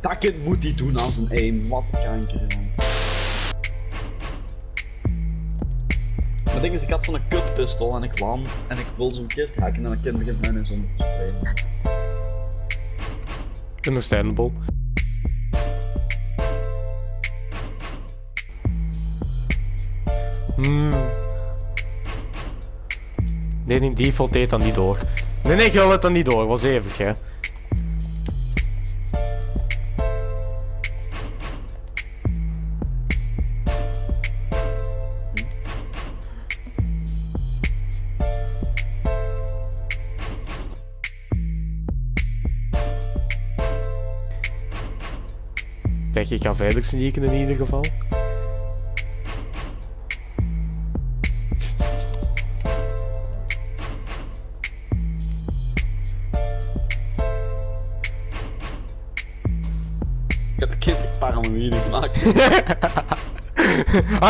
fucking moet die doen als een? Wat kanker, man. Het ding is, ik had zo'n kutpistool en ik land en ik wil zo'n kist hacken en dan kind begint mij in te sprayen. Understandable. Hmm. Nee, die default deed dan niet door. Nee, nee, je het dan niet door. Was even, hè. Kijk, ik ga verder sneaken in ieder geval. Ik heb een kind paranoïde gemaakt.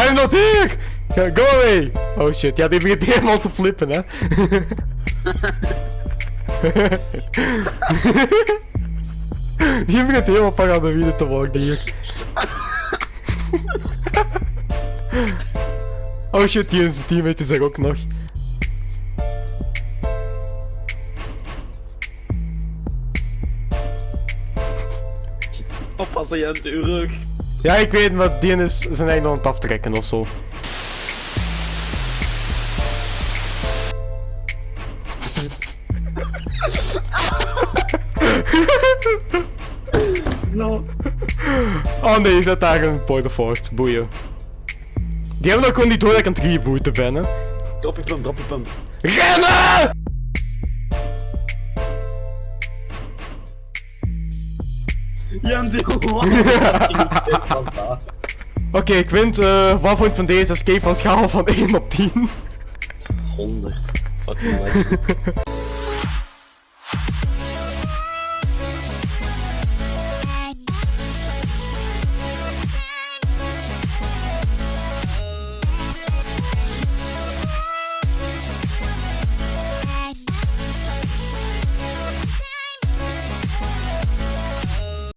I'm not here! Go go away! Oh shit, ja, die begint helemaal te flippen, hè. die begint helemaal paranoïde te worden hier. oh shit, die zijn teammate is er ook nog. Oppassen, je hebt uw rug. Ja, ik weet, maar die is zijn eigen aan het aftrekken of zo. Oh nee, je zet daar een point of. Boeien. Die hebben nog gewoon niet door dat ik aan het rebooten ben, hè. Drop je pump, drop je pump. RENNEN! Jan, die Oké, ik wint. eh wat vond je van deze escape van schaal van 1 op 10? 100. Fucking.